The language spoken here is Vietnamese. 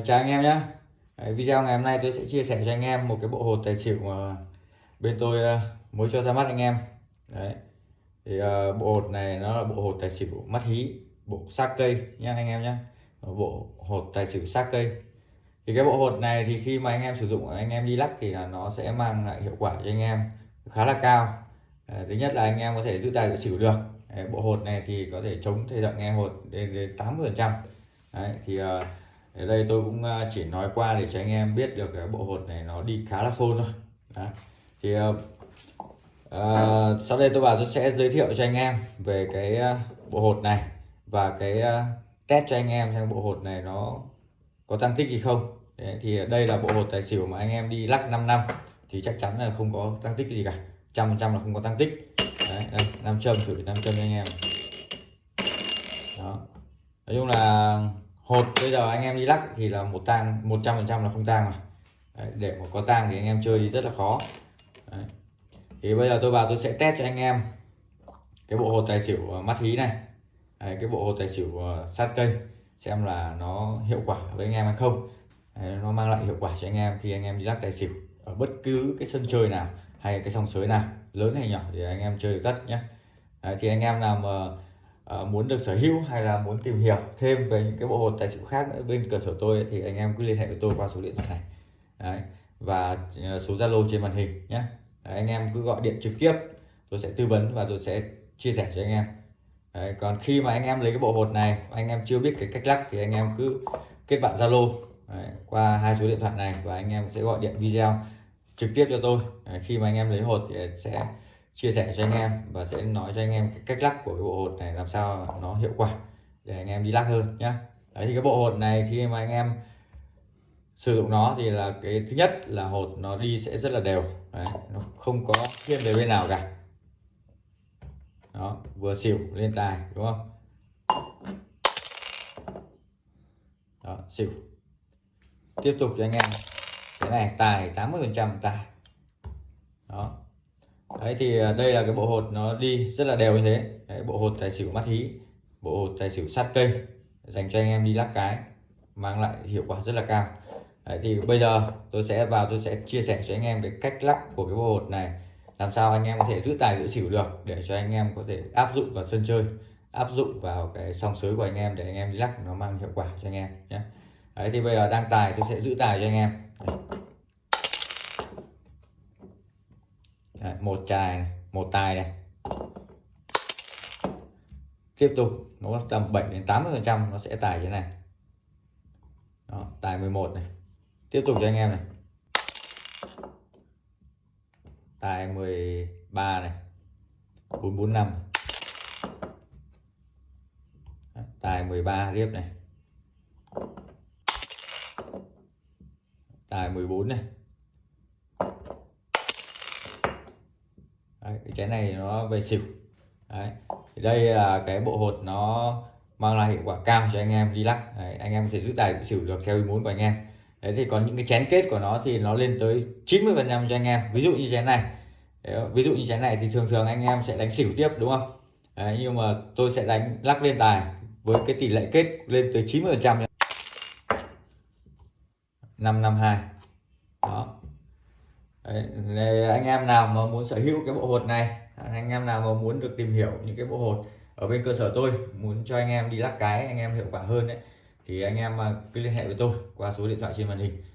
Chào anh em nhé. Video ngày hôm nay tôi sẽ chia sẻ cho anh em một cái bộ hột tài xỉu mà bên tôi ờ, mới cho ra mắt anh em. Đấy. Thì uh, bộ hột này nó là bộ hột tài xỉu mắt hí bộ xác cây nha anh em nhé bộ hột tài xỉu xác cây. Thì cái bộ hột này thì khi mà anh em sử dụng anh em đi lắc thì là nó sẽ mang lại hiệu quả cho anh em khá là cao. Thứ nhất là anh em có thể giữ tài giữ xỉu được. Đấy, bộ hột này thì có thể chống thời động nghe hột đến đến 80 phần trăm. Thì uh, ở đây tôi cũng à, chỉ nói qua để cho anh em biết được cái bộ hột này nó đi khá là khôn thôi. Đó. thì uh, sau đây tôi vào tôi sẽ giới thiệu cho anh em về cái à, bộ hột này và cái à, test cho anh em xem bộ hột này nó có tăng tích gì không. Đấy, thì đây là bộ hột tài xỉu mà anh em đi lắc 5 năm thì chắc chắn là không có tăng tích gì cả. Trăm trăm là không có tăng tích. Đấy, đây, nam châm thử nam châm cho anh em. Đó. Nói chung là hột bây giờ anh em đi lắc thì là một tang 100 phần trăm là không tang mà Đấy, để mà có tang thì anh em chơi đi rất là khó. Đấy. thì bây giờ tôi vào tôi sẽ test cho anh em cái bộ hột tài xỉu ờ, mắt hí này. Đấy, cái bộ hột tài xỉu ờ, sát cây xem là nó hiệu quả với anh em hay không. Đấy, nó mang lại hiệu quả cho anh em khi anh em đi lắc tài xỉu ở bất cứ cái sân chơi nào hay cái sòng sới nào lớn hay nhỏ thì anh em chơi được tất nhé Đấy, thì anh em nào mà uh, muốn được sở hữu hay là muốn tìm hiểu thêm về những cái bộ hột tài xỉu khác nữa bên cơ sở tôi ấy, thì anh em cứ liên hệ với tôi qua số điện thoại này. Đấy. và ờ, số Zalo trên màn hình nhé. Đấy, anh em cứ gọi điện trực tiếp tôi sẽ tư vấn và tôi sẽ chia sẻ cho anh em. Đấy, còn khi mà anh em lấy cái bộ hột này anh em chưa biết cái cách lắc thì anh em cứ kết bạn Zalo qua hai số điện thoại này và anh em sẽ gọi điện video trực tiếp cho tôi. Đấy, khi mà anh em lấy hột thì sẽ chia sẻ cho anh em và sẽ nói cho anh em cái cách lắc của cái bộ hột này làm sao nó hiệu quả để anh em đi lắc hơn nhá. Đấy thì cái bộ hột này khi mà anh em sử dụng nó thì là cái thứ nhất là hột nó đi sẽ rất là đều. Đấy, nó không có thiên về bên nào cả. Đó vừa xỉu lên tài đúng không? Đó xỉu. Tiếp tục cho anh em. Cái này tài 80 phần trăm tài. Đó đấy thì à, đây là cái bộ hột nó đi rất là đều như thế. Đấy, bộ hột tài xỉu mắt hí bộ hột tài xỉu sát cây dành cho anh em đi lắc cái mang lại hiệu quả rất là cao. Đấy, thì bây giờ tôi sẽ vào tôi sẽ chia sẻ cho anh em cái cách lắc của cái bộ hột này làm sao anh em có thể giữ tài giữ xỉu được để cho anh em có thể áp dụng vào sân chơi áp dụng vào cái song sới của anh em để anh em đi lắc nó mang hiệu quả cho anh em nhé. Đấy thì bây giờ đang tài tôi sẽ giữ tài cho anh em. Đấy. Đấy, một chài này, một tài này. Tiếp tục nó tầm 7 đến 80 phần trăm nó sẽ tài thế này. Đó, tài 11 này. Tiếp tục cho anh em này. Tài 13 này. 445 tài 13 tiếp này. Tài 14 này Đấy, cái chén này nó về xỉu Đấy. Thì đây là cái bộ hột nó mang lại hiệu quả cao cho anh em đi lắc Đấy, anh em có thể giữ tài xỉu được theo ý muốn của anh em. Đấy thì còn những cái chén kết của nó thì nó lên tới 90 phần trăm cho anh em. Ví dụ như chén này. Đấy, ví dụ như chén này thì thường thường anh em sẽ đánh xỉu tiếp đúng không? Đấy, nhưng mà tôi sẽ đánh lắc lên tài với cái tỷ lệ kết lên tới 90 phần trăm. 552 đó. Đấy, anh em nào mà muốn sở hữu cái bộ hột này anh em nào mà muốn được tìm hiểu những cái bộ hột ở bên cơ sở tôi muốn cho anh em đi lắc cái anh em hiệu quả hơn đấy thì anh em à, cứ liên hệ với tôi qua số điện thoại trên màn hình.